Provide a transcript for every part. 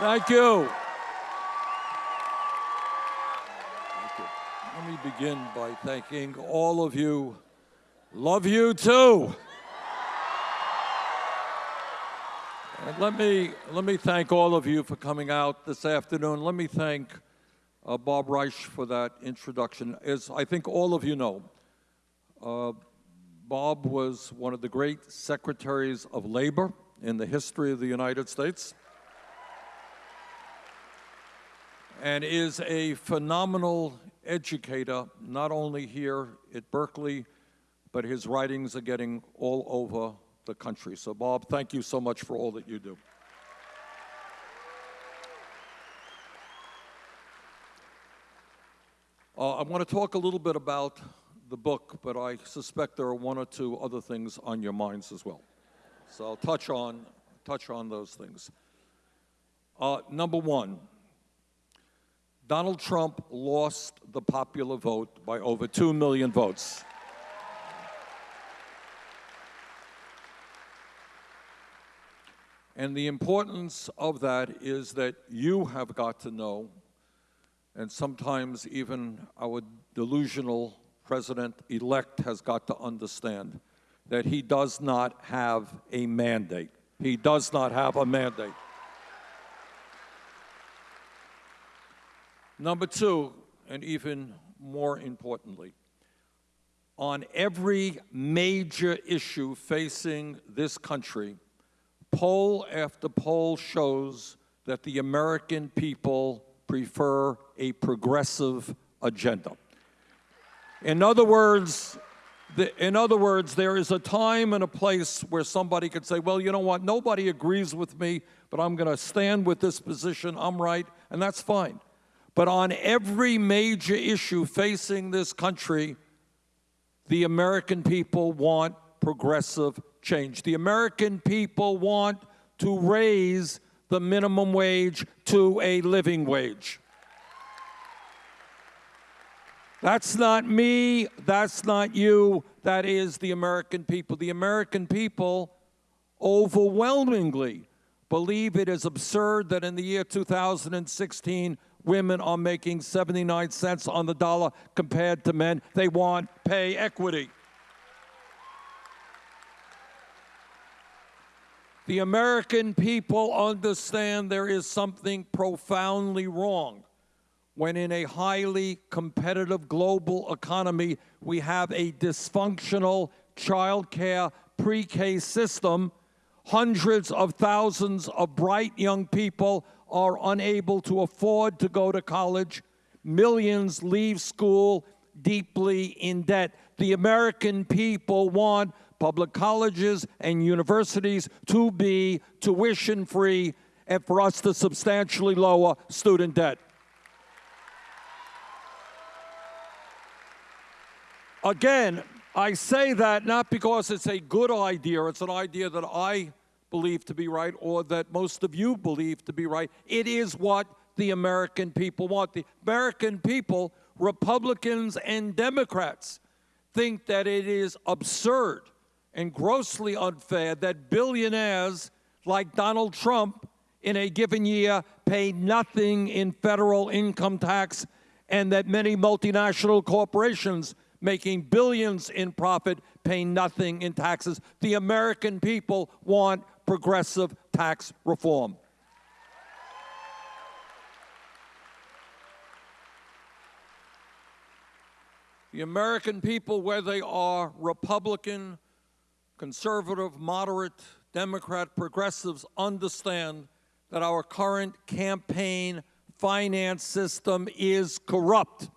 Thank you. Thank you. Let me begin by thanking all of you. Love you too. And let me, let me thank all of you for coming out this afternoon. Let me thank uh, Bob Reich for that introduction. As I think all of you know, uh, Bob was one of the great secretaries of labor in the history of the United States and is a phenomenal educator, not only here at Berkeley, but his writings are getting all over the country. So Bob, thank you so much for all that you do. Uh, I want to talk a little bit about the book, but I suspect there are one or two other things on your minds as well. So I'll touch on, touch on those things. Uh, number one, Donald Trump lost the popular vote by over 2 million votes. And the importance of that is that you have got to know and sometimes even our delusional president-elect has got to understand that he does not have a mandate. He does not have a mandate. Number two, and even more importantly, on every major issue facing this country, poll after poll shows that the American people prefer a progressive agenda. In other words, the, in other words, there is a time and a place where somebody could say, well, you know what, nobody agrees with me, but I'm going to stand with this position, I'm right, and that's fine. But on every major issue facing this country, the American people want progressive change. The American people want to raise the minimum wage to a living wage. That's not me, that's not you, that is the American people. The American people overwhelmingly believe it is absurd that in the year 2016, women are making 79 cents on the dollar compared to men. They want pay equity. The American people understand there is something profoundly wrong when in a highly competitive global economy we have a dysfunctional childcare pre-K system, hundreds of thousands of bright young people are unable to afford to go to college, millions leave school deeply in debt. The American people want public colleges and universities to be tuition free and for us to substantially lower student debt. Again, I say that not because it's a good idea, it's an idea that I believe to be right or that most of you believe to be right. It is what the American people want. The American people, Republicans and Democrats, think that it is absurd and grossly unfair that billionaires like Donald Trump in a given year pay nothing in federal income tax and that many multinational corporations making billions in profit pay nothing in taxes. The American people want progressive tax reform. The American people, whether they are Republican, conservative, moderate, Democrat, progressives understand that our current campaign finance system is corrupt.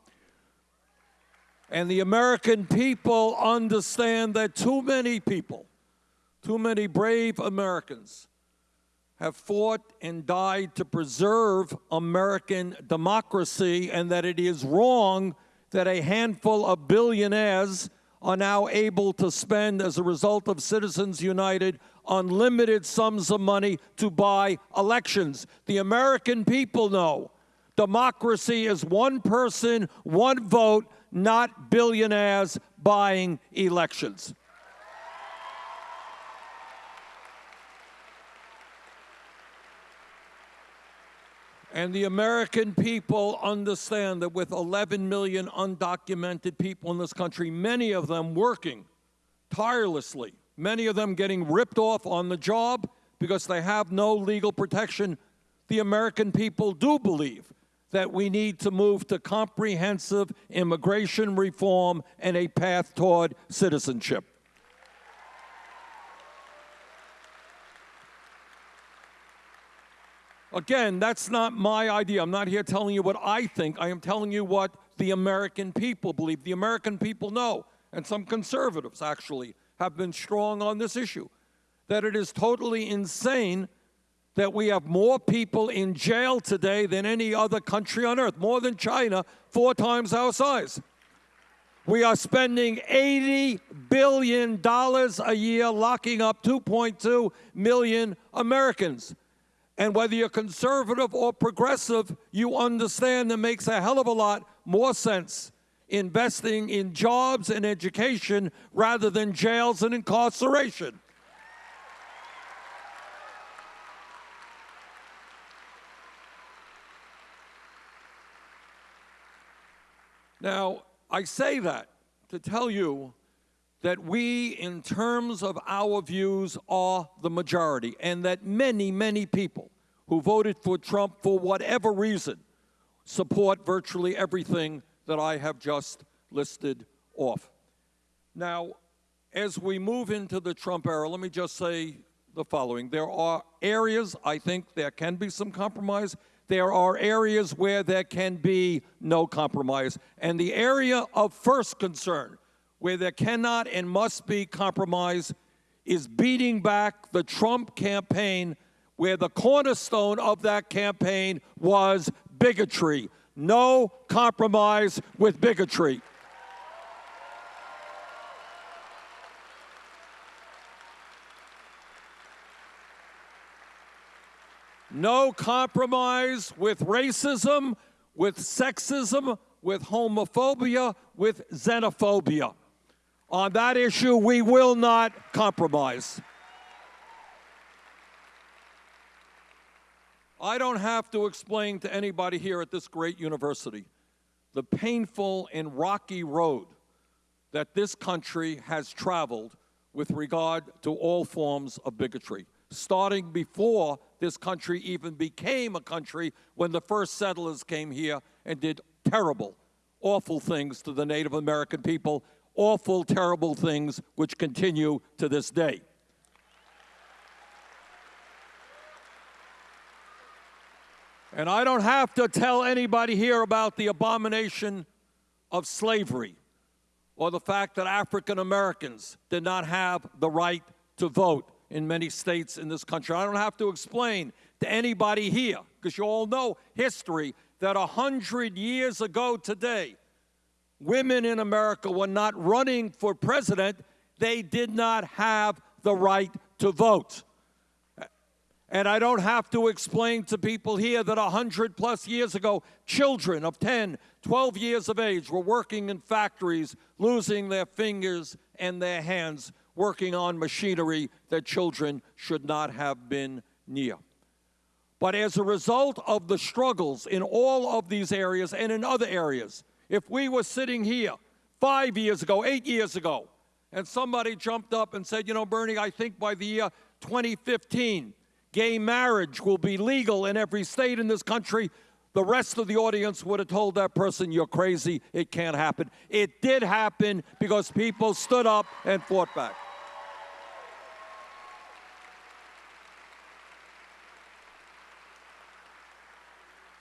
And the American people understand that too many people, too many brave Americans have fought and died to preserve American democracy and that it is wrong that a handful of billionaires are now able to spend, as a result of Citizens United, unlimited sums of money to buy elections. The American people know democracy is one person, one vote, not billionaires buying elections. And the American people understand that with 11 million undocumented people in this country, many of them working tirelessly, many of them getting ripped off on the job because they have no legal protection, the American people do believe that we need to move to comprehensive immigration reform and a path toward citizenship. Again, that's not my idea. I'm not here telling you what I think. I am telling you what the American people believe. The American people know, and some conservatives actually have been strong on this issue, that it is totally insane that we have more people in jail today than any other country on earth, more than China, four times our size. We are spending $80 billion a year locking up 2.2 million Americans. And whether you're conservative or progressive, you understand that makes a hell of a lot more sense investing in jobs and education rather than jails and incarceration. Now, I say that to tell you that we, in terms of our views, are the majority, and that many, many people who voted for Trump for whatever reason support virtually everything that I have just listed off. Now, as we move into the Trump era, let me just say the following. There are areas I think there can be some compromise. There are areas where there can be no compromise. And the area of first concern where there cannot and must be compromise is beating back the Trump campaign, where the cornerstone of that campaign was bigotry. No compromise with bigotry. No compromise with racism, with sexism, with homophobia, with xenophobia. On that issue, we will not compromise. I don't have to explain to anybody here at this great university the painful and rocky road that this country has traveled with regard to all forms of bigotry, starting before this country even became a country when the first settlers came here and did terrible, awful things to the Native American people awful, terrible things which continue to this day. And I don't have to tell anybody here about the abomination of slavery or the fact that African Americans did not have the right to vote in many states in this country. I don't have to explain to anybody here, because you all know history, that a hundred years ago today, women in America were not running for president, they did not have the right to vote. And I don't have to explain to people here that 100 plus years ago, children of 10, 12 years of age were working in factories, losing their fingers and their hands, working on machinery that children should not have been near. But as a result of the struggles in all of these areas and in other areas, if we were sitting here five years ago, eight years ago, and somebody jumped up and said, you know, Bernie, I think by the year 2015, gay marriage will be legal in every state in this country, the rest of the audience would have told that person, you're crazy, it can't happen. It did happen because people stood up and fought back.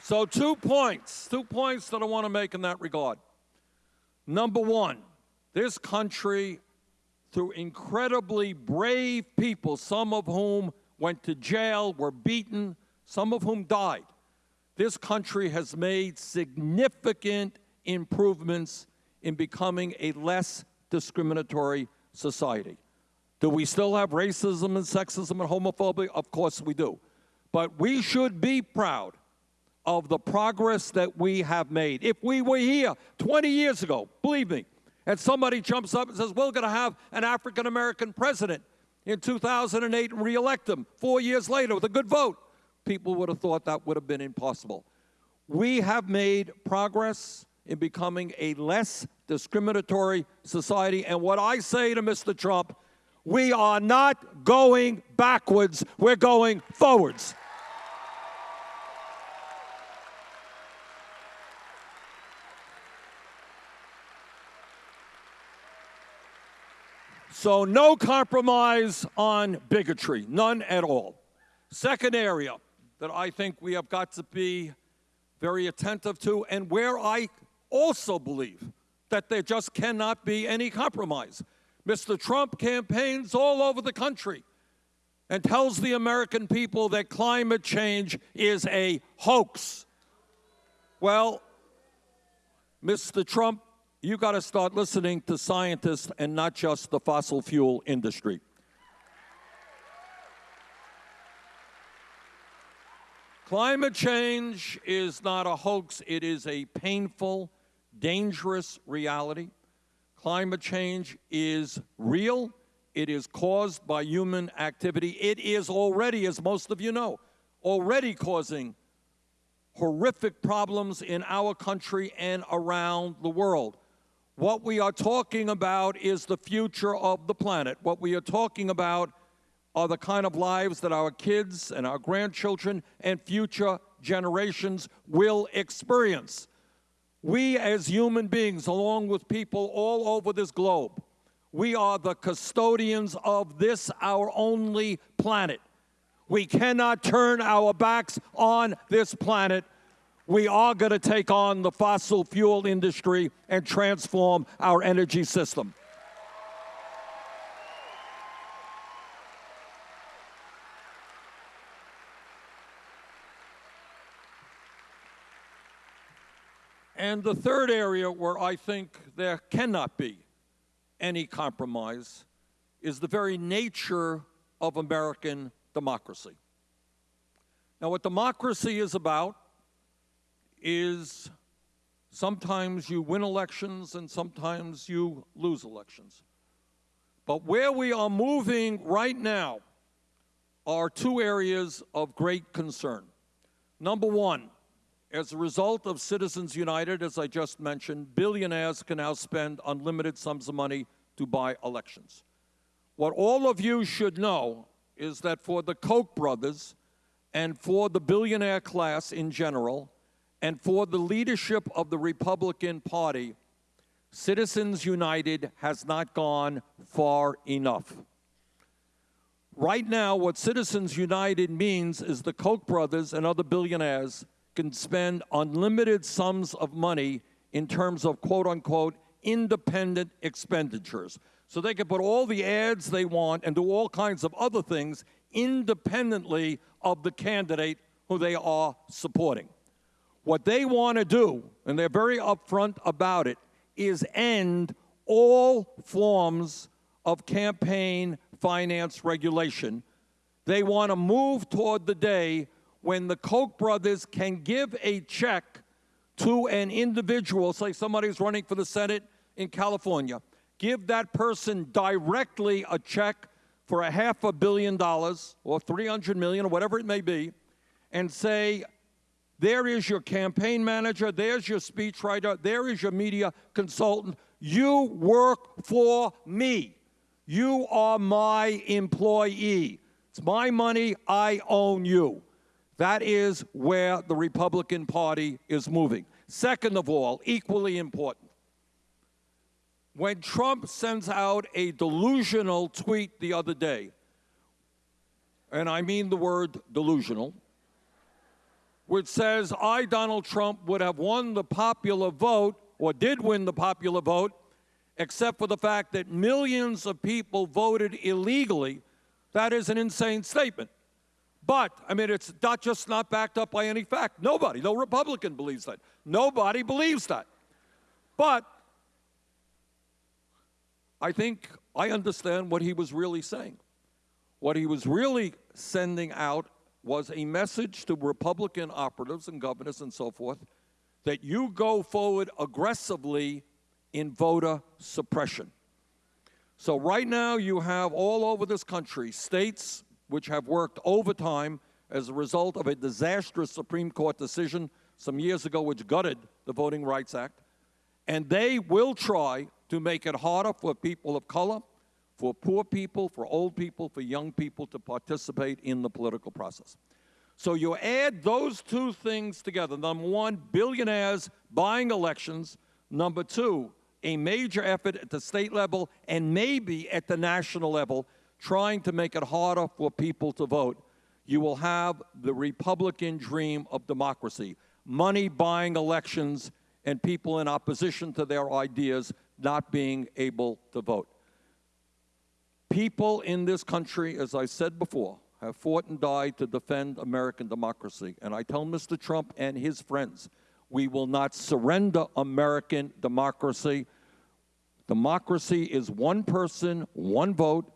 So, two points, two points that I want to make in that regard. Number one, this country, through incredibly brave people, some of whom went to jail, were beaten, some of whom died, this country has made significant improvements in becoming a less discriminatory society. Do we still have racism and sexism and homophobia? Of course we do. But we should be proud of the progress that we have made. If we were here 20 years ago, believe me, and somebody jumps up and says, we're going to have an African American president in 2008 and reelect him four years later with a good vote, people would have thought that would have been impossible. We have made progress in becoming a less discriminatory society. And what I say to Mr. Trump, we are not going backwards, we're going forwards. So, no compromise on bigotry, none at all. Second area that I think we have got to be very attentive to, and where I also believe that there just cannot be any compromise. Mr. Trump campaigns all over the country and tells the American people that climate change is a hoax. Well, Mr. Trump, you got to start listening to scientists and not just the fossil fuel industry. Climate change is not a hoax, it is a painful, dangerous reality. Climate change is real. It is caused by human activity. It is already, as most of you know, already causing horrific problems in our country and around the world. What we are talking about is the future of the planet. What we are talking about are the kind of lives that our kids and our grandchildren and future generations will experience. We as human beings, along with people all over this globe, we are the custodians of this, our only planet. We cannot turn our backs on this planet. We are going to take on the fossil fuel industry and transform our energy system. And the third area where I think there cannot be any compromise is the very nature of American democracy. Now, what democracy is about is sometimes you win elections and sometimes you lose elections. But where we are moving right now are two areas of great concern. Number one, as a result of Citizens United, as I just mentioned, billionaires can now spend unlimited sums of money to buy elections. What all of you should know is that for the Koch brothers and for the billionaire class in general, and for the leadership of the Republican Party, Citizens United has not gone far enough. Right now, what Citizens United means is the Koch brothers and other billionaires can spend unlimited sums of money in terms of quote unquote independent expenditures. So they can put all the ads they want and do all kinds of other things independently of the candidate who they are supporting. What they want to do, and they're very upfront about it, is end all forms of campaign finance regulation. They want to move toward the day when the Koch brothers can give a check to an individual, say somebody's running for the Senate in California, give that person directly a check for a half a billion dollars or 300 million or whatever it may be, and say, there is your campaign manager, there's your speechwriter, there is your media consultant. You work for me. You are my employee. It's my money, I own you. That is where the Republican Party is moving. Second of all, equally important, when Trump sends out a delusional tweet the other day, and I mean the word delusional, which says, I, Donald Trump, would have won the popular vote, or did win the popular vote, except for the fact that millions of people voted illegally, that is an insane statement. But, I mean, it's not just not backed up by any fact. Nobody, no Republican believes that. Nobody believes that. But I think I understand what he was really saying. What he was really sending out was a message to Republican operatives and governors and so forth that you go forward aggressively in voter suppression. So right now you have all over this country states which have worked overtime as a result of a disastrous Supreme Court decision some years ago which gutted the Voting Rights Act. And they will try to make it harder for people of color, for poor people, for old people, for young people to participate in the political process. So you add those two things together. Number one, billionaires buying elections. Number two, a major effort at the state level and maybe at the national level trying to make it harder for people to vote. You will have the Republican dream of democracy. Money buying elections and people in opposition to their ideas not being able to vote. People in this country, as I said before, have fought and died to defend American democracy. And I tell Mr. Trump and his friends, we will not surrender American democracy. Democracy is one person, one vote.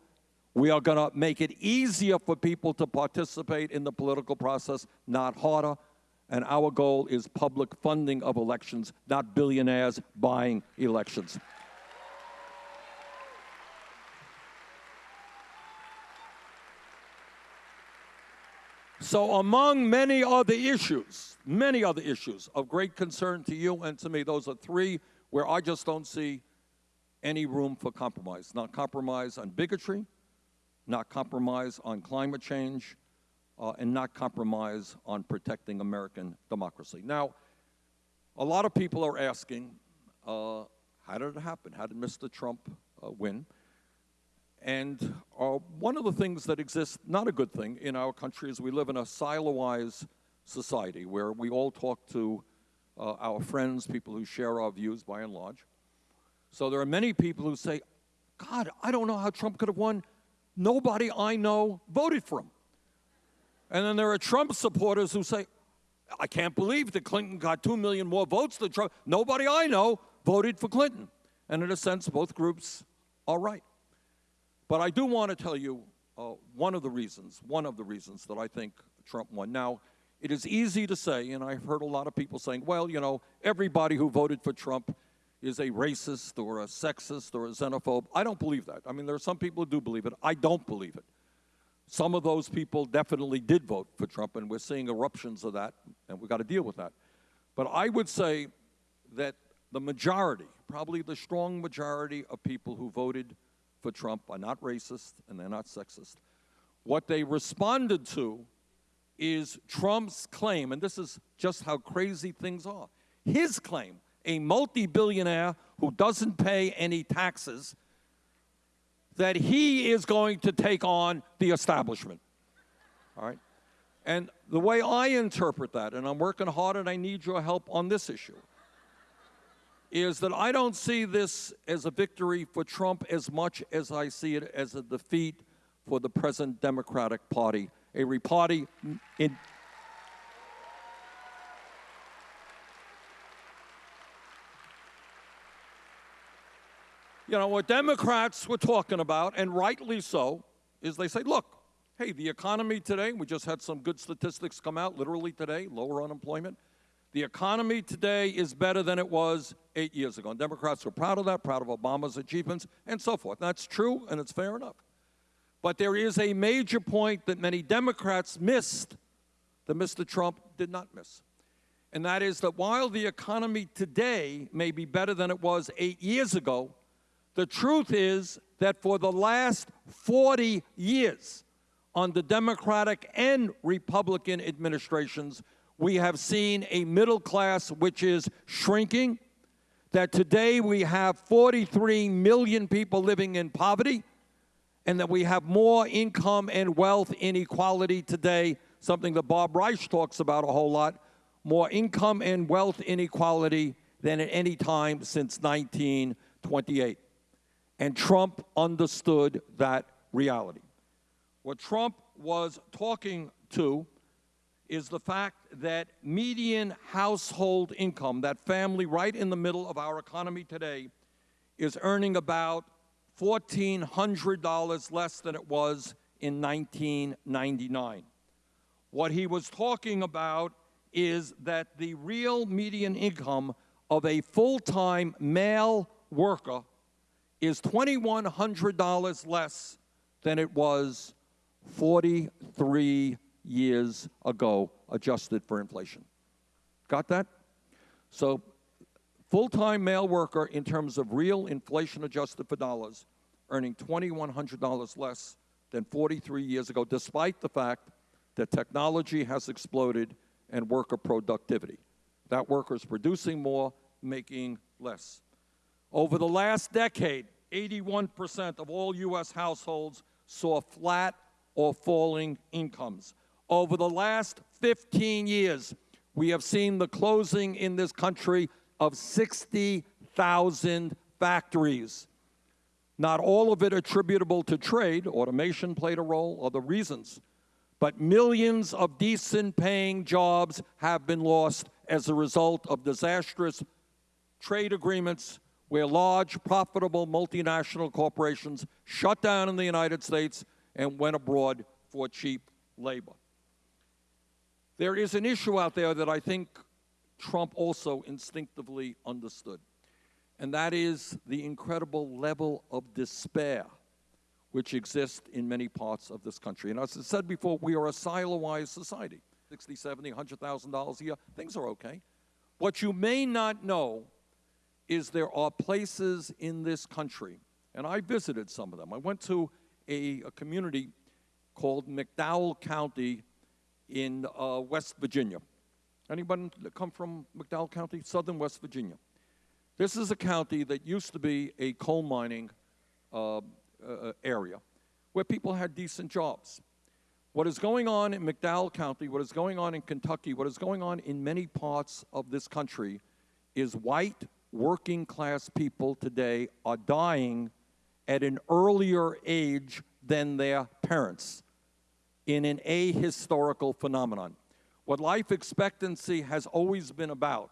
We are going to make it easier for people to participate in the political process, not harder. And our goal is public funding of elections, not billionaires buying elections. So among many other issues, many other issues of great concern to you and to me, those are three where I just don't see any room for compromise. Not compromise on bigotry, not compromise on climate change, uh, and not compromise on protecting American democracy. Now, a lot of people are asking, uh, how did it happen? How did Mr. Trump uh, win? And uh, one of the things that exists, not a good thing in our country, is we live in a silo-wise society where we all talk to uh, our friends, people who share our views by and large. So there are many people who say, God, I don't know how Trump could have won. Nobody I know voted for him. And then there are Trump supporters who say, I can't believe that Clinton got 2 million more votes than Trump. Nobody I know voted for Clinton. And in a sense, both groups are right. But I do want to tell you uh, one of the reasons, one of the reasons that I think Trump won. Now, it is easy to say, and I've heard a lot of people saying, well, you know, everybody who voted for Trump is a racist or a sexist or a xenophobe. I don't believe that. I mean, there are some people who do believe it. I don't believe it. Some of those people definitely did vote for Trump, and we're seeing eruptions of that, and we've got to deal with that. But I would say that the majority, probably the strong majority of people who voted for Trump are not racist and they're not sexist. What they responded to is Trump's claim, and this is just how crazy things are. His claim, a multi-billionaire who doesn't pay any taxes, that he is going to take on the establishment. All right? And the way I interpret that, and I'm working hard and I need your help on this issue, is that I don't see this as a victory for Trump as much as I see it as a defeat for the present Democratic Party, a party in You know, what Democrats were talking about, and rightly so, is they say, look, hey, the economy today, we just had some good statistics come out literally today, lower unemployment. The economy today is better than it was eight years ago. And Democrats are proud of that, proud of Obama's achievements, and so forth. That's true, and it's fair enough. But there is a major point that many Democrats missed that Mr. Trump did not miss. And that is that while the economy today may be better than it was eight years ago, the truth is that for the last 40 years, on the Democratic and Republican administrations, we have seen a middle class which is shrinking, that today we have 43 million people living in poverty, and that we have more income and wealth inequality today, something that Bob Reich talks about a whole lot, more income and wealth inequality than at any time since 1928. And Trump understood that reality. What Trump was talking to is the fact that median household income, that family right in the middle of our economy today, is earning about $1,400 less than it was in 1999. What he was talking about is that the real median income of a full-time male worker is $2,100 less than it was 43 years ago, adjusted for inflation. Got that? So, full time male worker, in terms of real inflation adjusted for dollars, earning $2,100 less than 43 years ago, despite the fact that technology has exploded and worker productivity. That worker is producing more, making less. Over the last decade, 81% of all U.S. households saw flat or falling incomes. Over the last 15 years, we have seen the closing in this country of 60,000 factories. Not all of it attributable to trade, automation played a role, other reasons. But millions of decent paying jobs have been lost as a result of disastrous trade agreements where large, profitable multinational corporations shut down in the United States and went abroad for cheap labor. There is an issue out there that I think Trump also instinctively understood, and that is the incredible level of despair which exists in many parts of this country. And as I said before, we are a silo-wise society. 60, 70, $100,000 a year, things are okay. What you may not know is there are places in this country, and I visited some of them. I went to a, a community called McDowell County in uh, West Virginia. Anyone come from McDowell County? Southern West Virginia. This is a county that used to be a coal mining uh, uh, area where people had decent jobs. What is going on in McDowell County, what is going on in Kentucky, what is going on in many parts of this country is white working class people today are dying at an earlier age than their parents in an ahistorical phenomenon. What life expectancy has always been about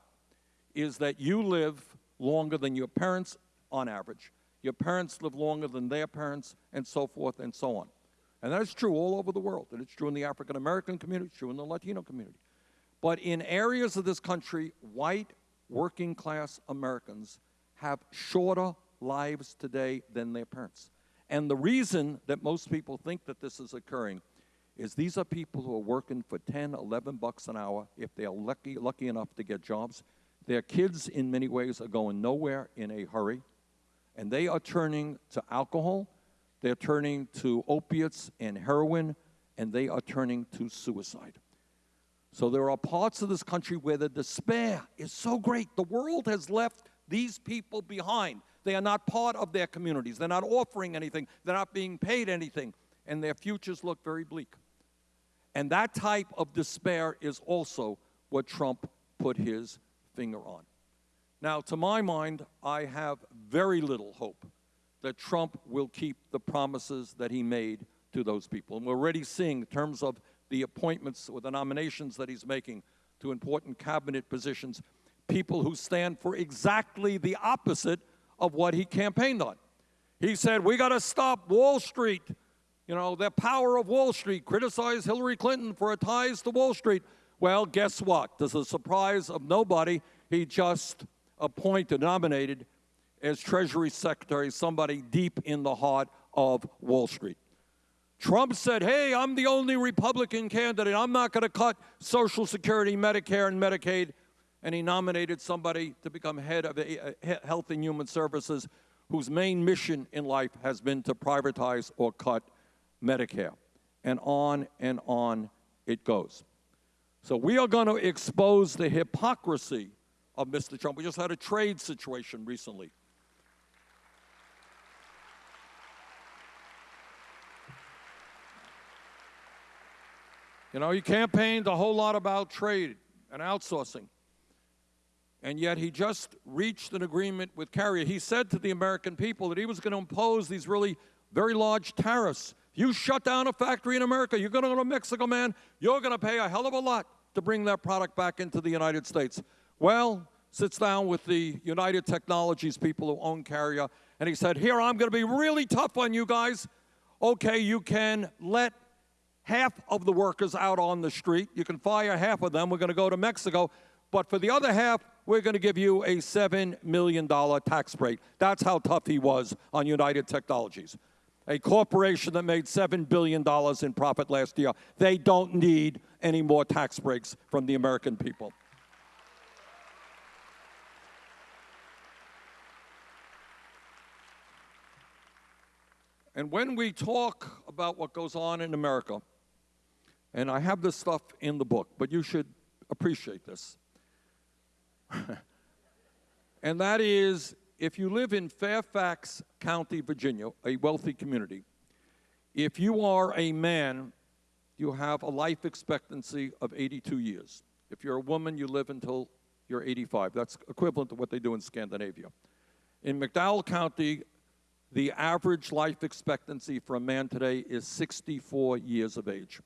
is that you live longer than your parents on average, your parents live longer than their parents, and so forth and so on. And that is true all over the world. And it's true in the African American community, it's true in the Latino community. But in areas of this country, white working class Americans have shorter lives today than their parents. And the reason that most people think that this is occurring is these are people who are working for 10, 11 bucks an hour if they are lucky, lucky enough to get jobs. Their kids, in many ways, are going nowhere in a hurry, and they are turning to alcohol, they're turning to opiates and heroin, and they are turning to suicide. So there are parts of this country where the despair is so great. The world has left these people behind. They are not part of their communities. They're not offering anything. They're not being paid anything. And their futures look very bleak. And that type of despair is also what Trump put his finger on. Now, to my mind, I have very little hope that Trump will keep the promises that he made to those people. And we're already seeing in terms of the appointments or the nominations that he's making to important cabinet positions, people who stand for exactly the opposite of what he campaigned on. He said, we got to stop Wall Street, you know, the power of Wall Street, criticize Hillary Clinton for her ties to Wall Street. Well, guess what? To the surprise of nobody, he just appointed, nominated as Treasury Secretary somebody deep in the heart of Wall Street. Trump said, hey, I'm the only Republican candidate. I'm not going to cut Social Security, Medicare, and Medicaid. And he nominated somebody to become head of Health and Human Services whose main mission in life has been to privatize or cut Medicare. And on and on it goes. So we are going to expose the hypocrisy of Mr. Trump. We just had a trade situation recently You know, he campaigned a whole lot about trade and outsourcing. And yet he just reached an agreement with Carrier. He said to the American people that he was going to impose these really very large tariffs. You shut down a factory in America, you're going to go to Mexico, man, you're going to pay a hell of a lot to bring that product back into the United States. Well, sits down with the United Technologies people who own Carrier, and he said, Here, I'm going to be really tough on you guys. Okay, you can let half of the workers out on the street. You can fire half of them. We're going to go to Mexico. But for the other half, we're going to give you a $7 million tax break. That's how tough he was on United Technologies. A corporation that made $7 billion in profit last year. They don't need any more tax breaks from the American people. And when we talk about what goes on in America, and I have this stuff in the book, but you should appreciate this. and that is if you live in Fairfax County, Virginia, a wealthy community, if you are a man, you have a life expectancy of 82 years. If you're a woman, you live until you're 85. That's equivalent to what they do in Scandinavia. In McDowell County, the average life expectancy for a man today is 64 years of age.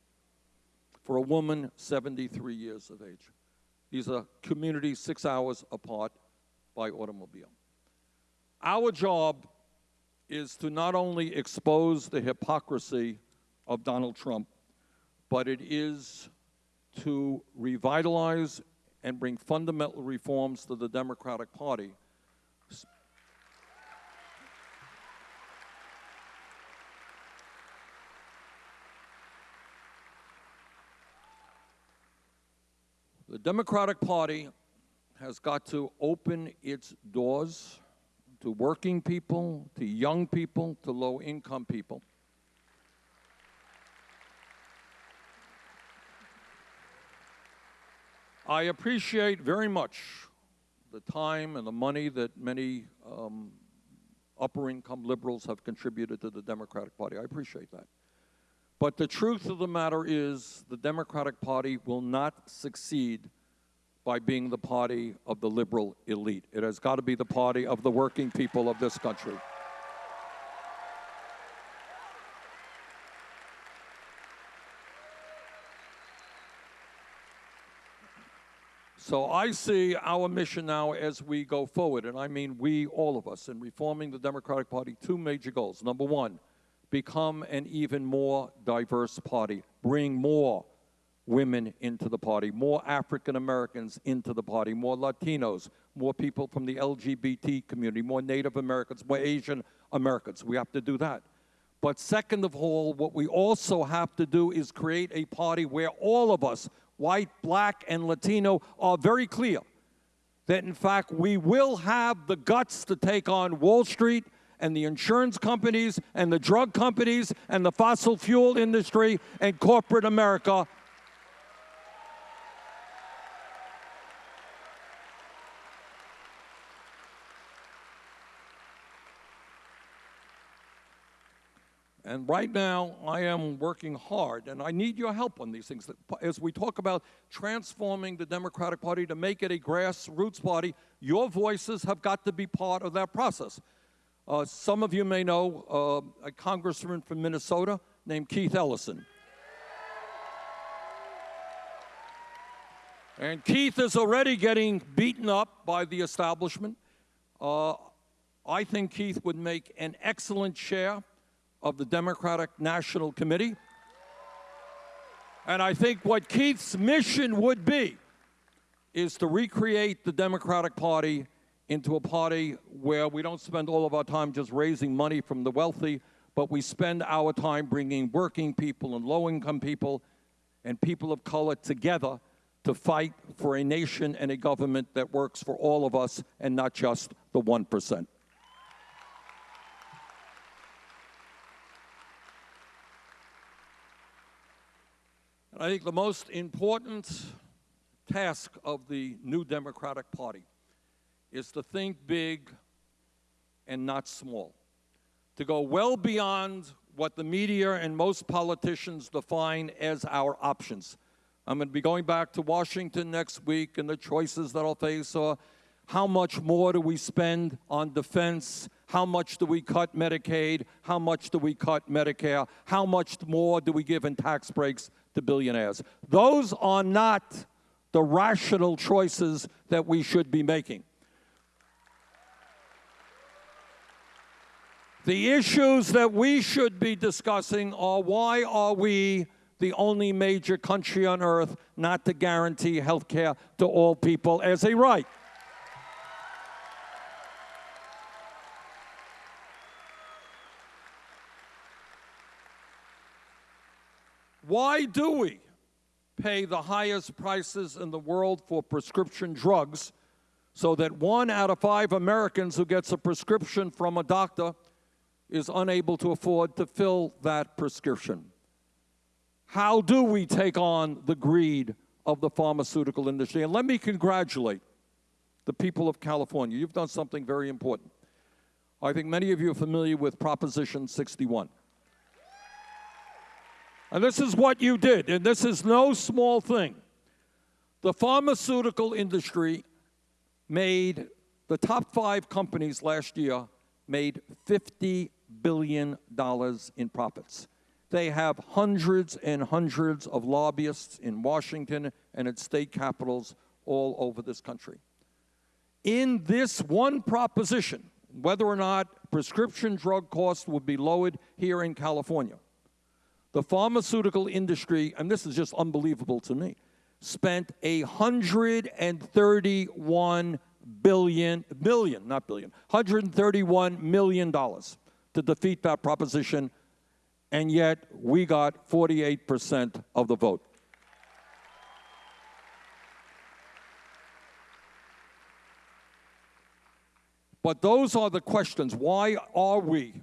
For a woman, 73 years of age. These are communities six hours apart by automobile. Our job is to not only expose the hypocrisy of Donald Trump, but it is to revitalize and bring fundamental reforms to the Democratic Party. The Democratic Party has got to open its doors to working people, to young people, to low income people. I appreciate very much the time and the money that many um, upper income liberals have contributed to the Democratic Party. I appreciate that. But the truth of the matter is the Democratic Party will not succeed by being the party of the liberal elite. It has got to be the party of the working people of this country. So I see our mission now as we go forward, and I mean we, all of us, in reforming the Democratic Party, two major goals. Number one, become an even more diverse party, bring more women into the party, more African Americans into the party, more Latinos, more people from the LGBT community, more Native Americans, more Asian Americans. We have to do that. But second of all, what we also have to do is create a party where all of us, white, black, and Latino, are very clear that in fact we will have the guts to take on Wall Street and the insurance companies and the drug companies and the fossil fuel industry and corporate America. And right now, I am working hard, and I need your help on these things. As we talk about transforming the Democratic Party to make it a grassroots party, your voices have got to be part of that process. Uh, some of you may know uh, a congressman from Minnesota named Keith Ellison. And Keith is already getting beaten up by the establishment. Uh, I think Keith would make an excellent chair of the Democratic National Committee. And I think what Keith's mission would be is to recreate the Democratic Party into a party where we don't spend all of our time just raising money from the wealthy, but we spend our time bringing working people and low-income people and people of color together to fight for a nation and a government that works for all of us and not just the 1%. And I think the most important task of the new Democratic Party is to think big and not small, to go well beyond what the media and most politicians define as our options. I'm going to be going back to Washington next week and the choices that I'll face are how much more do we spend on defense? How much do we cut Medicaid? How much do we cut Medicare? How much more do we give in tax breaks to billionaires? Those are not the rational choices that we should be making. The issues that we should be discussing are why are we the only major country on earth not to guarantee health care to all people as a right? Why do we pay the highest prices in the world for prescription drugs so that one out of five Americans who gets a prescription from a doctor is unable to afford to fill that prescription? How do we take on the greed of the pharmaceutical industry? And let me congratulate the people of California. You've done something very important. I think many of you are familiar with Proposition 61. And this is what you did, and this is no small thing. The pharmaceutical industry made, the top five companies last year made $50 billion in profits. They have hundreds and hundreds of lobbyists in Washington and at state capitals all over this country. In this one proposition, whether or not prescription drug costs would be lowered here in California, the pharmaceutical industry, and this is just unbelievable to me, spent 131 billion, million, not billion, 131 million dollars to defeat that proposition and yet we got 48% of the vote. But those are the questions. Why are we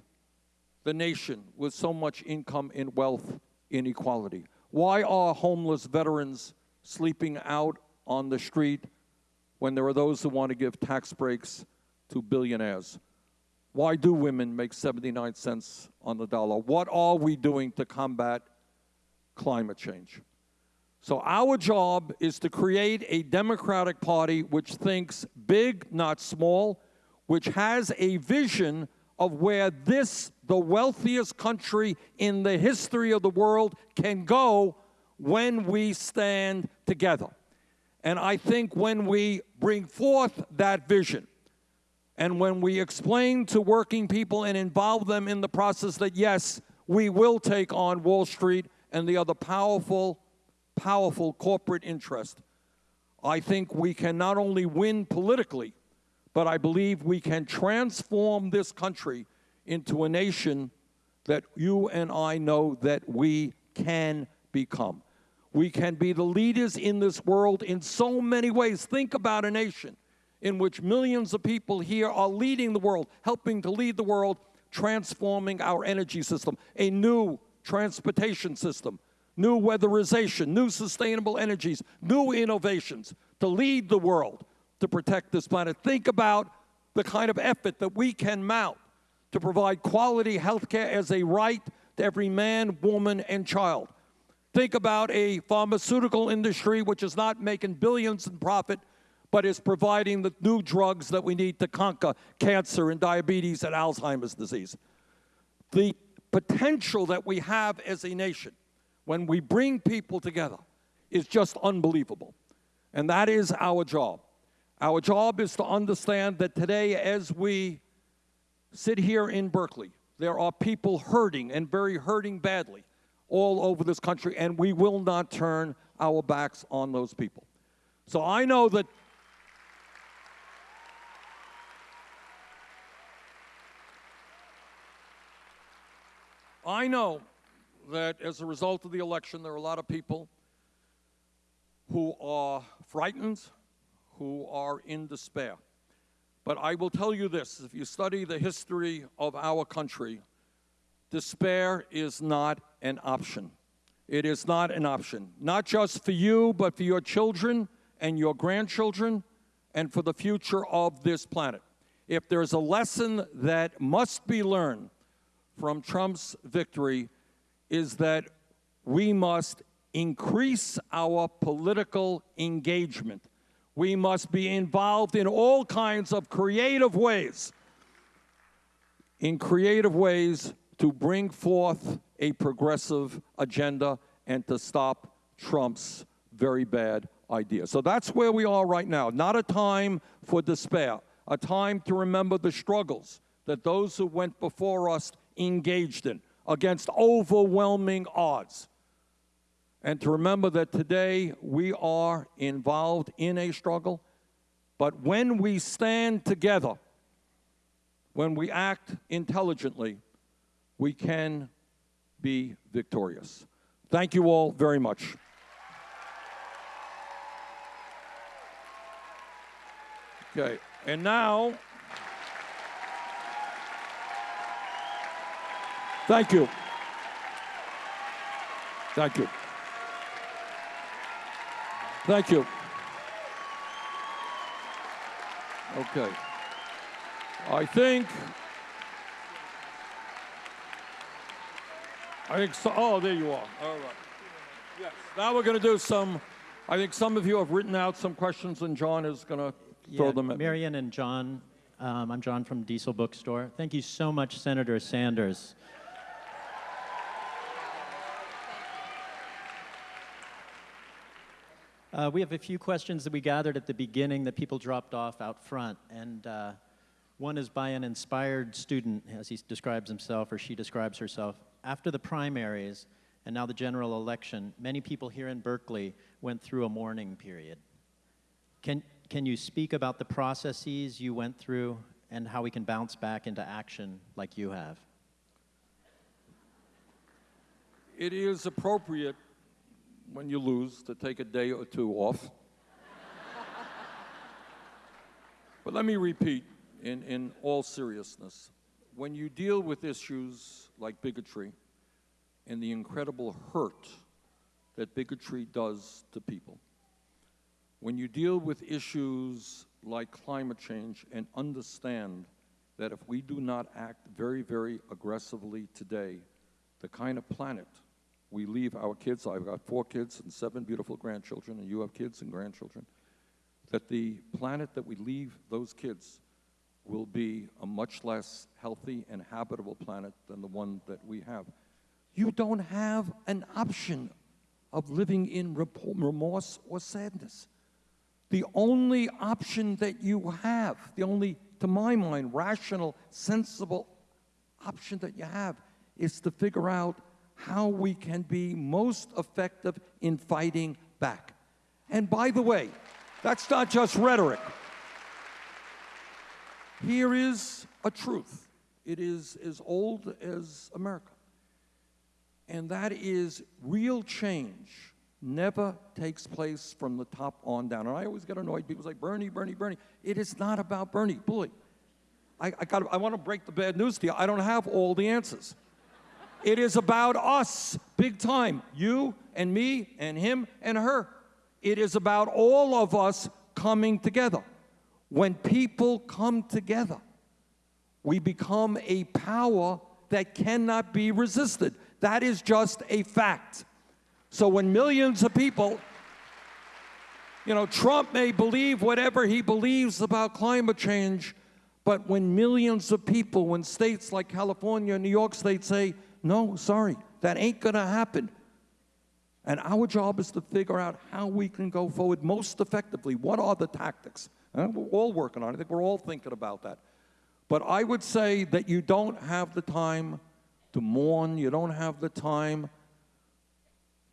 the nation with so much income and wealth inequality? Why are homeless veterans sleeping out on the street when there are those who want to give tax breaks to billionaires? Why do women make 79 cents on the dollar? What are we doing to combat climate change? So, our job is to create a Democratic Party which thinks big, not small, which has a vision of where this, the wealthiest country in the history of the world, can go when we stand together. And I think when we bring forth that vision, and when we explain to working people and involve them in the process that, yes, we will take on Wall Street and the other powerful, powerful corporate interest, I think we can not only win politically, but I believe we can transform this country into a nation that you and I know that we can become. We can be the leaders in this world in so many ways. Think about a nation in which millions of people here are leading the world, helping to lead the world, transforming our energy system, a new transportation system, new weatherization, new sustainable energies, new innovations to lead the world to protect this planet. Think about the kind of effort that we can mount to provide quality health care as a right to every man, woman, and child. Think about a pharmaceutical industry which is not making billions in profit, but is providing the new drugs that we need to conquer cancer and diabetes and Alzheimer's disease. The potential that we have as a nation when we bring people together is just unbelievable. And that is our job. Our job is to understand that today, as we sit here in Berkeley, there are people hurting and very hurting badly all over this country, and we will not turn our backs on those people. So I know that I know that as a result of the election, there are a lot of people who are frightened, who are in despair. But I will tell you this if you study the history of our country, despair is not an option. It is not an option, not just for you, but for your children and your grandchildren and for the future of this planet. If there's a lesson that must be learned from Trump's victory is that we must increase our political engagement. We must be involved in all kinds of creative ways, in creative ways to bring forth a progressive agenda and to stop Trump's very bad idea. So that's where we are right now. Not a time for despair, a time to remember the struggles that those who went before us engaged in against overwhelming odds. And to remember that today we are involved in a struggle, but when we stand together, when we act intelligently, we can be victorious. Thank you all very much. Okay, and now, thank you. Thank you. Thank you. Okay. I think. I think so. Oh, there you are. All right. Yes. Now we're going to do some. I think some of you have written out some questions, and John is going to throw Yeah, them at. Marion and John, um, I'm John from Diesel Bookstore. Thank you so much, Senator Sanders. Uh, we have a few questions that we gathered at the beginning that people dropped off out front, and uh, one is by an inspired student, as he describes himself or she describes herself. After the primaries and now the general election, many people here in Berkeley went through a mourning period. Can, can you speak about the processes you went through and how we can bounce back into action like you have? It is appropriate when you lose to take a day or two off. but let me repeat in, in all seriousness when you deal with issues like bigotry and the incredible hurt that bigotry does to people, when you deal with issues like climate change and understand that if we do not act very, very aggressively today, the kind of planet we leave our kids, I've got four kids and seven beautiful grandchildren, and you have kids and grandchildren, that the planet that we leave those kids will be a much less healthy and habitable planet than the one that we have. You don't have an option of living in remorse or sadness. The only option that you have, the only, to my mind, rational, sensible option that you have is to figure out how we can be most effective in fighting back. And by the way, that's not just rhetoric. Here is a truth. It is as old as America. And that is real change never takes place from the top on down. And I always get annoyed. People say, Bernie, Bernie, Bernie. It is not about Bernie. Bully. I, I, got, I want to break the bad news to you. I don't have all the answers. It is about us, big time. You and me and him and her. It is about all of us coming together. When people come together, we become a power that cannot be resisted. That is just a fact. So when millions of people, you know, Trump may believe whatever he believes about climate change, but when millions of people, when states like California and New York State say, no, sorry, that ain't gonna happen. And our job is to figure out how we can go forward most effectively. What are the tactics? Uh, we're all working on it. I think we're all thinking about that. But I would say that you don't have the time to mourn. You don't have the time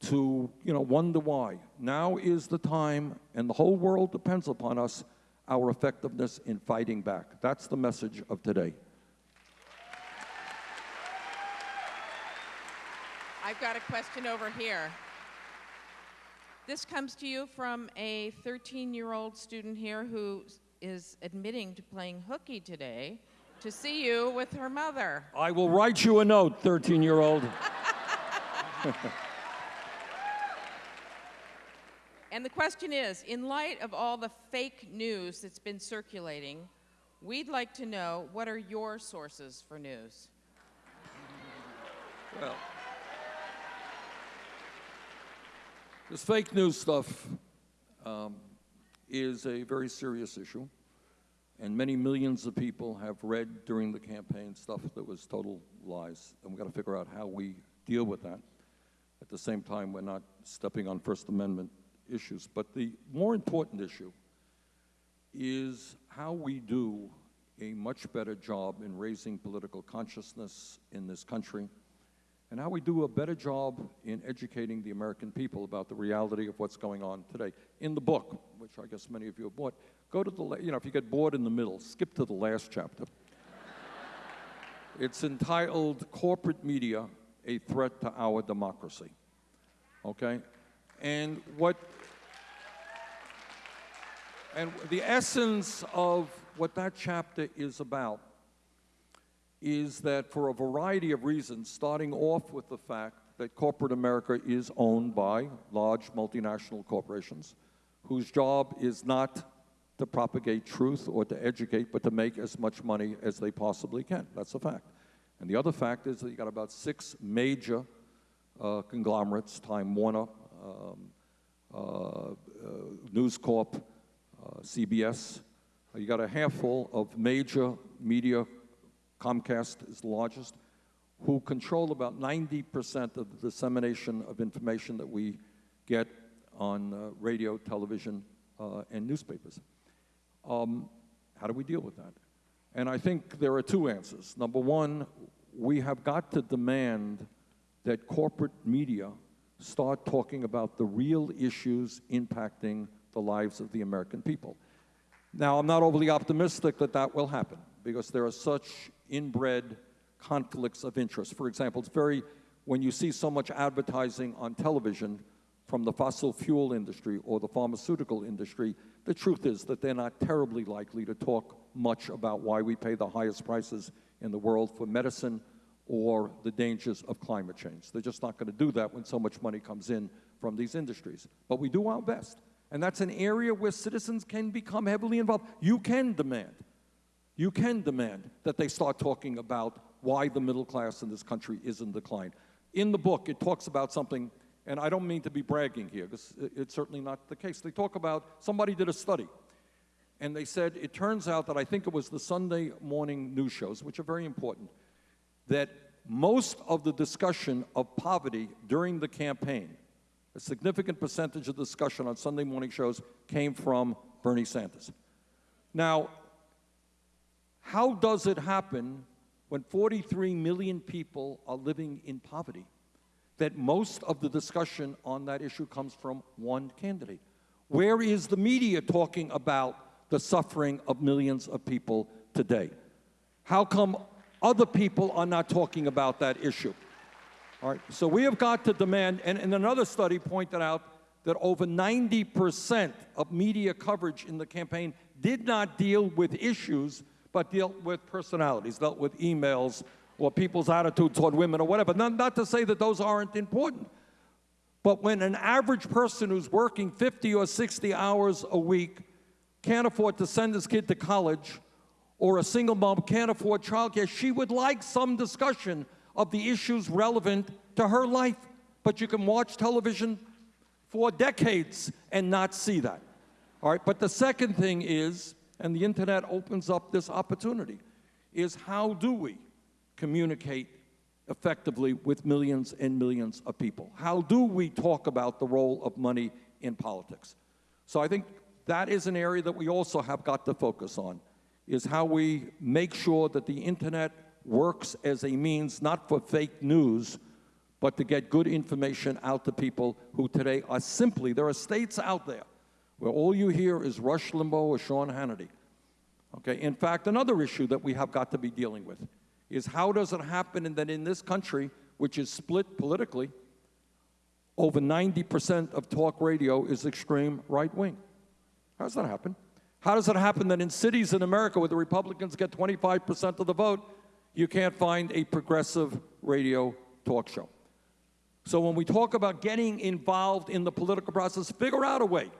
to, you know, wonder why. Now is the time, and the whole world depends upon us, our effectiveness in fighting back. That's the message of today. I've got a question over here. This comes to you from a 13 year old student here who is admitting to playing hooky today to see you with her mother. I will write you a note, 13 year old. And the question is in light of all the fake news that's been circulating, we'd like to know what are your sources for news? Well, this fake news stuff um, is a very serious issue, and many millions of people have read during the campaign stuff that was total lies, and we've got to figure out how we deal with that. At the same time, we're not stepping on First Amendment issues. But the more important issue is how we do a much better job in raising political consciousness in this country and how we do a better job in educating the American people about the reality of what's going on today. In the book, which I guess many of you have bought, go to the, you know, if you get bored in the middle, skip to the last chapter. it's entitled Corporate Media, A Threat to Our Democracy. Okay? And what and the essence of what that chapter is about is that for a variety of reasons, starting off with the fact that corporate America is owned by large multinational corporations whose job is not to propagate truth or to educate, but to make as much money as they possibly can. That's a fact. And the other fact is that you got about six major uh, conglomerates, Time Warner, um, uh, uh, News Corp, uh, CBS. You got a handful of major media, Comcast is the largest, who control about 90% of the dissemination of information that we get on uh, radio, television, uh, and newspapers. Um, how do we deal with that? And I think there are two answers. Number one, we have got to demand that corporate media start talking about the real issues impacting the lives of the American people. Now, I'm not overly optimistic that that will happen because there are such inbred conflicts of interest. For example, it's very, when you see so much advertising on television from the fossil fuel industry or the pharmaceutical industry, the truth is that they're not terribly likely to talk much about why we pay the highest prices in the world for medicine or the dangers of climate change. They're just not going to do that when so much money comes in from these industries. But we do our best. And that's an area where citizens can become heavily involved. You can demand, you can demand that they start talking about why the middle class in this country is in decline. In the book, it talks about something, and I don't mean to be bragging here, because it's certainly not the case. They talk about, somebody did a study, and they said, it turns out that I think it was the Sunday morning news shows, which are very important, that most of the discussion of poverty during the campaign, a significant percentage of discussion on Sunday morning shows came from Bernie Sanders. Now, how does it happen when 43 million people are living in poverty that most of the discussion on that issue comes from one candidate? Where is the media talking about the suffering of millions of people today? How come other people are not talking about that issue. All right, so we have got to demand, and, and another study pointed out that over 90% of media coverage in the campaign did not deal with issues, but dealt with personalities, dealt with emails or people's attitude toward women or whatever. Not, not to say that those aren't important. But when an average person who's working 50 or 60 hours a week can't afford to send his kid to college or a single mom can't afford childcare, she would like some discussion of the issues relevant to her life. But you can watch television for decades and not see that. All right, but the second thing is, and the internet opens up this opportunity, is how do we communicate effectively with millions and millions of people? How do we talk about the role of money in politics? So I think that is an area that we also have got to focus on is how we make sure that the internet works as a means not for fake news, but to get good information out to people who today are simply, there are states out there where all you hear is Rush Limbaugh or Sean Hannity. Okay, in fact, another issue that we have got to be dealing with is how does it happen that in this country, which is split politically, over 90% of talk radio is extreme right wing. How does that happen? How does it happen that in cities in America where the Republicans get 25% of the vote, you can't find a progressive radio talk show? So when we talk about getting involved in the political process, figure out a way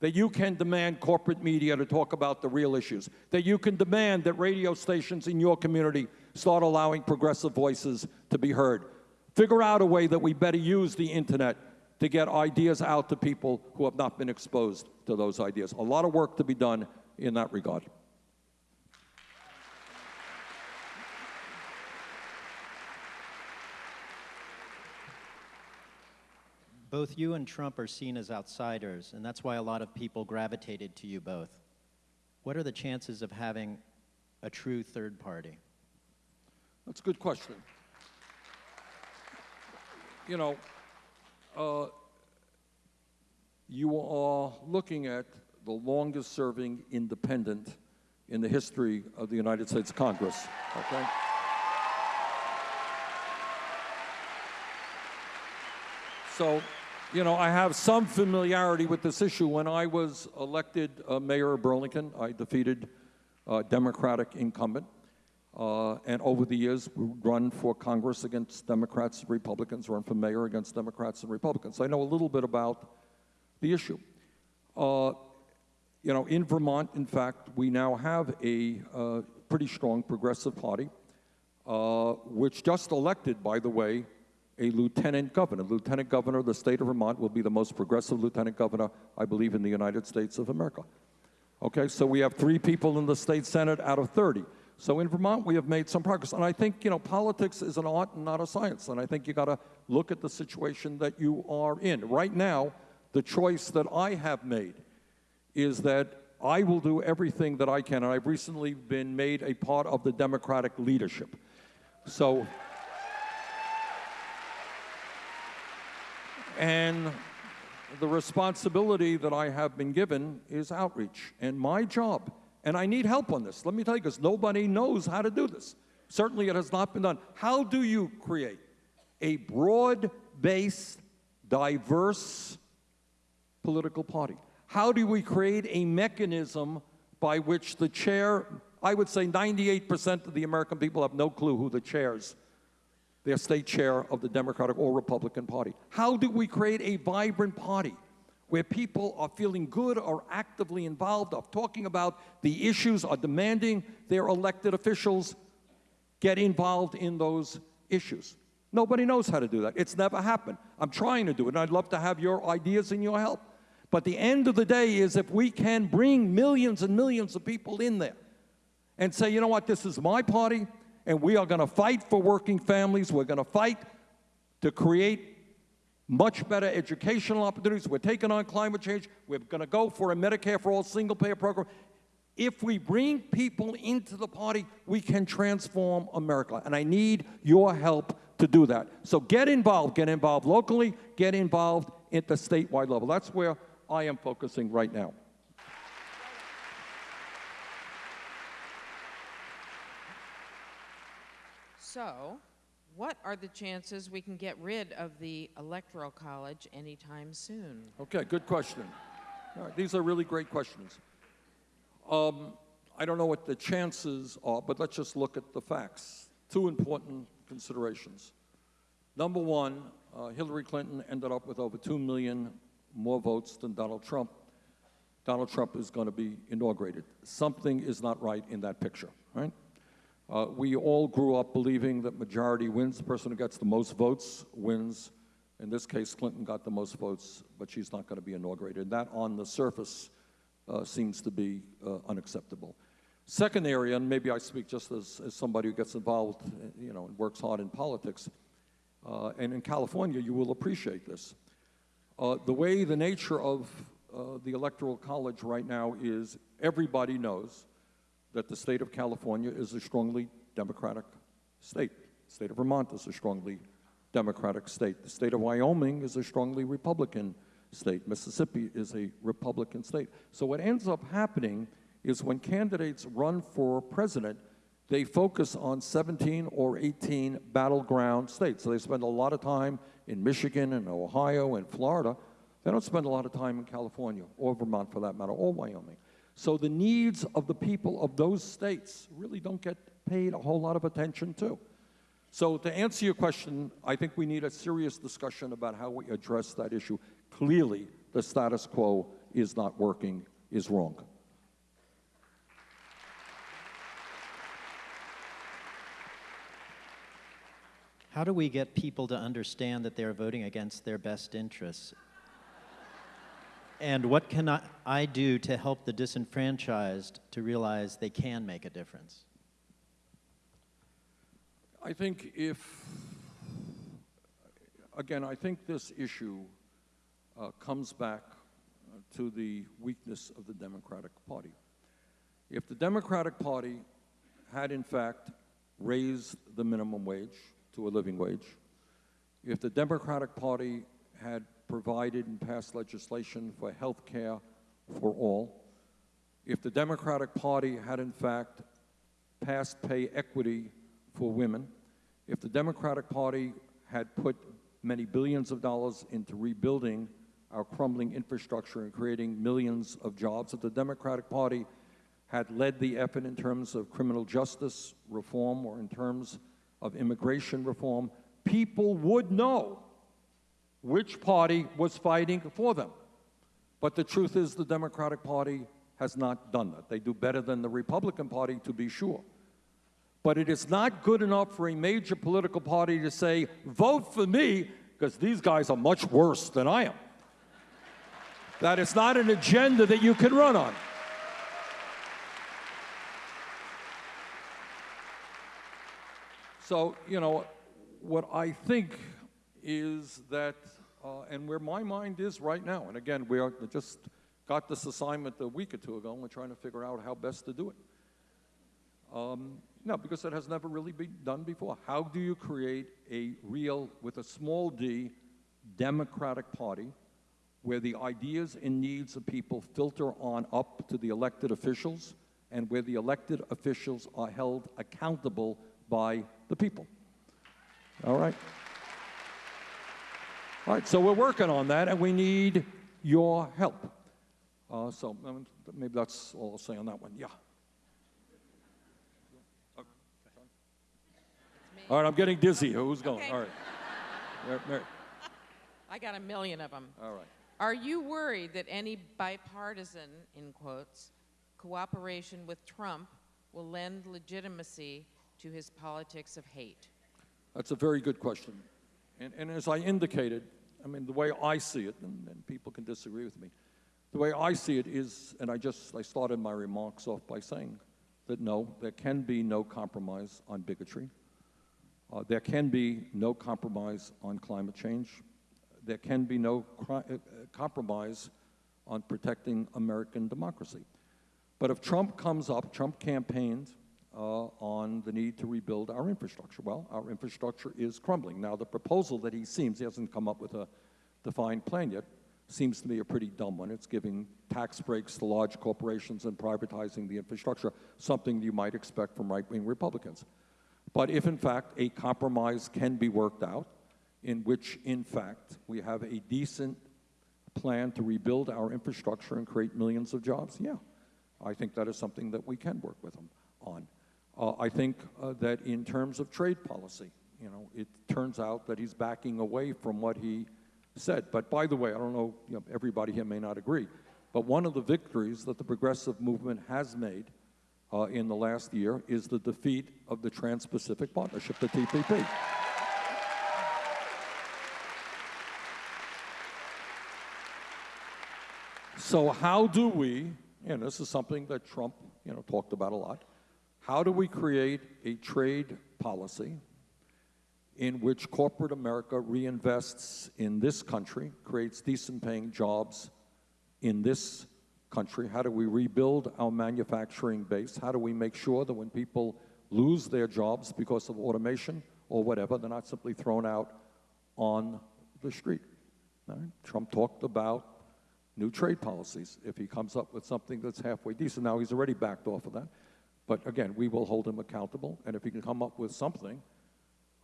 that you can demand corporate media to talk about the real issues, that you can demand that radio stations in your community start allowing progressive voices to be heard. Figure out a way that we better use the internet to get ideas out to people who have not been exposed to those ideas. A lot of work to be done in that regard. Both you and Trump are seen as outsiders, and that's why a lot of people gravitated to you both. What are the chances of having a true third party? That's a good question. You know, uh, you are looking at the longest serving independent in the history of the United States Congress, okay? So you know, I have some familiarity with this issue. When I was elected uh, mayor of Burlington, I defeated a Democratic incumbent. Uh, and over the years, we run for Congress against Democrats and Republicans, run for mayor against Democrats and Republicans. So I know a little bit about the issue. Uh, you know, in Vermont, in fact, we now have a uh, pretty strong progressive party, uh, which just elected, by the way, a lieutenant governor. Lieutenant governor of the state of Vermont will be the most progressive lieutenant governor, I believe, in the United States of America. Okay, so we have three people in the state senate out of 30. So in Vermont, we have made some progress. And I think, you know, politics is an art and not a science. And I think you got to look at the situation that you are in. Right now, the choice that I have made is that I will do everything that I can. And I've recently been made a part of the Democratic leadership. So, and the responsibility that I have been given is outreach. And my job, and I need help on this, let me tell you, because nobody knows how to do this. Certainly, it has not been done. How do you create a broad based, diverse political party? How do we create a mechanism by which the chair, I would say 98% of the American people have no clue who the chairs their state chair of the Democratic or Republican Party. How do we create a vibrant party where people are feeling good, are actively involved, are talking about the issues, are demanding their elected officials get involved in those issues? Nobody knows how to do that. It's never happened. I'm trying to do it, and I'd love to have your ideas and your help. But the end of the day is if we can bring millions and millions of people in there and say, you know what, this is my party, and we are going to fight for working families. We're going to fight to create much better educational opportunities. We're taking on climate change. We're going to go for a Medicare for all single payer program. If we bring people into the party, we can transform America. And I need your help to do that. So get involved. Get involved locally. Get involved at the statewide level. That's where I am focusing right now. So, what are the chances we can get rid of the Electoral College anytime soon? Okay, good question. These are really great questions. Um, I don't know what the chances are, but let's just look at the facts. Two important considerations. Number one, uh, Hillary Clinton ended up with over 2 million more votes than Donald Trump. Donald Trump is going to be inaugurated. Something is not right in that picture, right? Uh, we all grew up believing that majority wins. The person who gets the most votes wins. In this case, Clinton got the most votes, but she's not going to be inaugurated. That, on the surface, uh, seems to be uh, unacceptable. Second area, and maybe I speak just as, as somebody who gets involved, you know, and works hard in politics, uh, and in California, you will appreciate this. Uh, the way the nature of uh, the Electoral College right now is everybody knows that the state of California is a strongly Democratic state. The state of Vermont is a strongly Democratic state. The state of Wyoming is a strongly Republican state. Mississippi is a Republican state. So what ends up happening is when candidates run for president, they focus on 17 or 18 battleground states. So they spend a lot of time in Michigan and Ohio and Florida. They don't spend a lot of time in California or Vermont for that matter, or Wyoming. So the needs of the people of those states really don't get paid a whole lot of attention to. So to answer your question, I think we need a serious discussion about how we address that issue. Clearly, the status quo is not working, is wrong. How do we get people to understand that they're voting against their best interests? And what can I, I do to help the disenfranchised to realize they can make a difference? I think if, again, I think this issue uh, comes back uh, to the weakness of the Democratic Party. If the Democratic Party had, in fact, raised the minimum wage to a living wage, if the Democratic Party had provided and passed legislation for health care for all, if the Democratic Party had in fact passed pay equity for women, if the Democratic Party had put many billions of dollars into rebuilding our crumbling infrastructure and creating millions of jobs. If the Democratic Party had led the effort in terms of criminal justice reform or in terms of immigration reform, people would know which party was fighting for them. But the truth is, the Democratic Party has not done that. They do better than the Republican Party, to be sure. But it is not good enough for a major political party to say, vote for me, because these guys are much worse than I am. that is not an agenda that you can run on. So, you know, what I think is that, uh, and where my mind is right now, and again, we are just got this assignment a week or two ago, and we're trying to figure out how best to do it. Um, no, because it has never really been done before. How do you create a real, with a small d, Democratic Party where the ideas and needs of people filter on up to the elected officials and where the elected officials are held accountable by the people? All right? All right, so we're working on that, and we need your help. Uh, so um, maybe that's all I'll say on that one. Yeah. All right, I'm getting dizzy. Who's going? Okay. All right. Mary- Mary. I got a million of them. All right. Are you worried that any bipartisan, in quotes, cooperation with Trump will lend legitimacy to his politics of hate? That's a very good question. And, and as I indicated, I mean, the way I see it, and, and people can disagree with me, the way I see it is, and I just, I started my remarks off by saying that no, there can be no compromise on bigotry. Uh, there can be no compromise on climate change. There can be no uh, compromise on protecting American democracy. But if Trump comes up, Trump campaigned uh, Uh, on the need to rebuild our infrastructure. Well, our infrastructure is crumbling. Now, the proposal that he seems, he hasn't come up with a defined plan yet, seems to me a pretty dumb one. It's giving tax breaks to large corporations and privatizing the infrastructure, something you might expect from right wing Republicans. But if, in fact, a compromise can be worked out, in which, in fact, we have a decent plan to rebuild our infrastructure and create millions of jobs, yeah, I think that is something that we can work with them on. Uh, I think uh, that in terms of trade policy, you know, it turns out that he's backing away from what he said. But by the way, I don't know, you know, everybody here may not agree, but one of the victories that the progressive movement has made uh, in the last year is the defeat of the Trans-Pacific Partnership, the TPP. So how do we, and this is something that Trump, you know, talked about a lot, how do we create a trade policy in which corporate America reinvests in this country, creates decent paying jobs in this country? How do we rebuild our manufacturing base? How do we make sure that when people lose their jobs because of automation or whatever, they're not simply thrown out on the street? Right? Trump talked about new trade policies if he comes up with something that's halfway decent. Now, he's already backed off of that. But again, we will hold him accountable. And if he can come up with something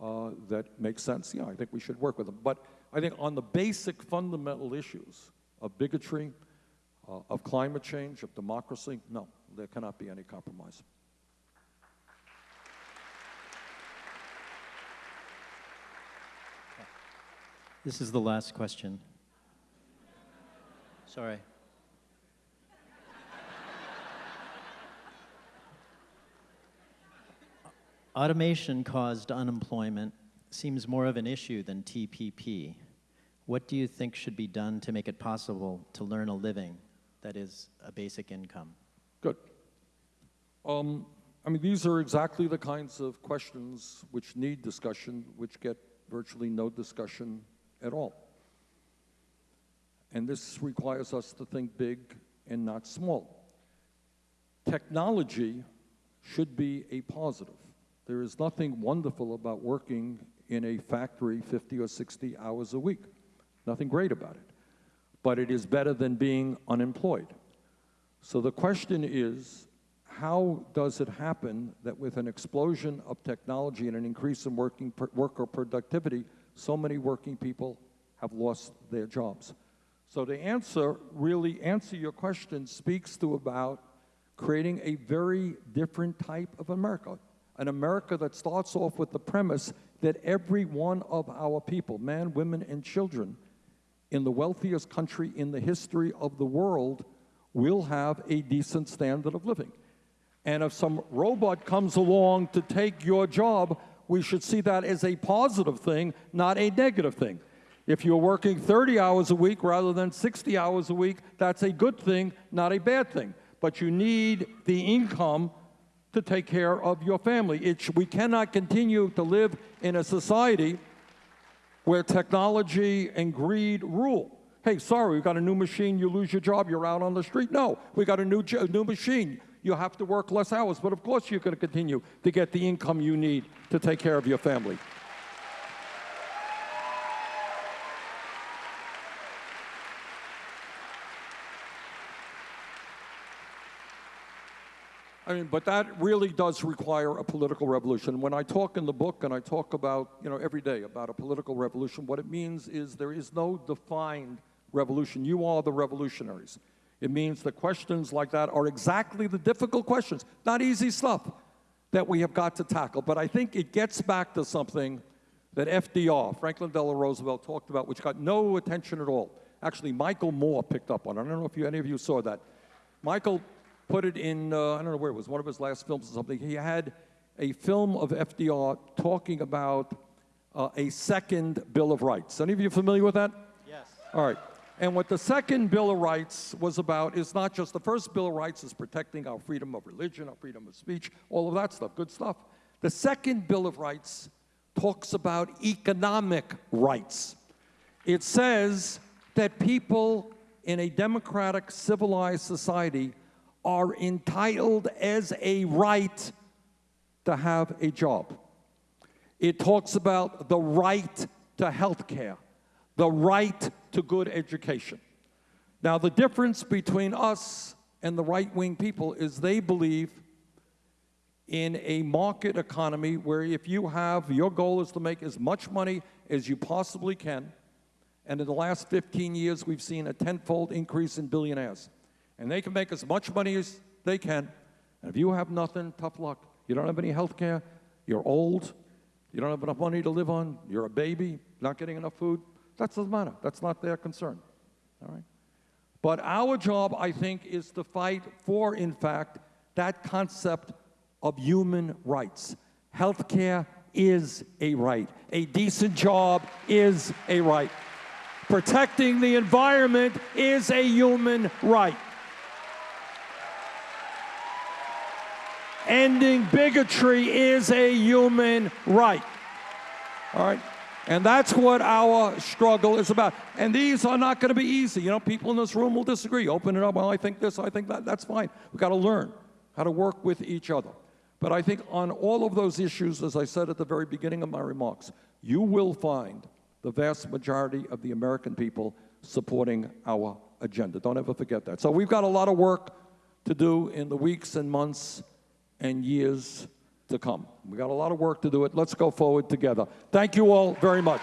uh, that makes sense, yeah, I think we should work with him. But I think on the basic fundamental issues of bigotry, uh, of climate change, of democracy, no, there cannot be any compromise. This is the last question. Sorry. Automation caused unemployment seems more of an issue than TPP. What do you think should be done to make it possible to learn a living that is a basic income? Good. Um, I mean, these are exactly the kinds of questions which need discussion, which get virtually no discussion at all. And this requires us to think big and not small. Technology should be a positive. There is nothing wonderful about working in a factory 50 or 60 hours a week. Nothing great about it. But it is better than being unemployed. So the question is how does it happen that with an explosion of technology and an increase in working worker productivity, so many working people have lost their jobs? So the answer, really answer your question, speaks to about creating a very different type of America. An America that starts off with the premise that every one of our people, men, women, and children, in the wealthiest country in the history of the world, will have a decent standard of living. And if some robot comes along to take your job, we should see that as a positive thing, not a negative thing. If you're working 30 hours a week rather than 60 hours a week, that's a good thing, not a bad thing. But you need the income to take care of your family. It, we cannot continue to live in a society where technology and greed rule. Hey, sorry, we got a new machine, you lose your job, you're out on the street. No, we got a new, new machine. You have to work less hours, but of course you're going to continue to get the income you need to take care of your family. I mean, but that really does require a political revolution. When I talk in the book and I talk about, you know, every day about a political revolution, what it means is there is no defined revolution. You are the revolutionaries. It means that questions like that are exactly the difficult questions, not easy stuff that we have got to tackle. But I think it gets back to something that FDR, Franklin Delano Roosevelt, talked about, which got no attention at all. Actually, Michael Moore picked up on it. I don't know if you, any of you saw that. Michael put it in, uh, I don't know where it was, one of his last films or something. He had a film of FDR talking about uh, a second Bill of Rights. Any of you familiar with that? Yes. All right. And what the second Bill of Rights was about is not just the first Bill of Rights is protecting our freedom of religion, our freedom of speech, all of that stuff, good stuff. The second Bill of Rights talks about economic rights. It says that people in a democratic, civilized society are entitled as a right to have a job. It talks about the right to health care, the right to good education. Now, the difference between us and the right wing people is they believe in a market economy where if you have, your goal is to make as much money as you possibly can. And in the last 15 years, we've seen a tenfold increase in billionaires. And they can make as much money as they can. And if you have nothing, tough luck. You don't have any health care, you're old, you don't have enough money to live on, you're a baby, not getting enough food. That doesn't matter. That's not their concern. All right? But our job, I think, is to fight for, in fact, that concept of human rights. Health care is a right. A decent job is a right. Protecting the environment is a human right. Ending bigotry is a human right. All right? And that's what our struggle is about. And these are not going to be easy. You know, people in this room will disagree. Open it up. Well, I think this, I think that. That's fine. We've got to learn how to work with each other. But I think on all of those issues, as I said at the very beginning of my remarks, you will find the vast majority of the American people supporting our agenda. Don't ever forget that. So we've got a lot of work to do in the weeks and months and years to come. We got a lot of work to do it. Let's go forward together. Thank you all very much.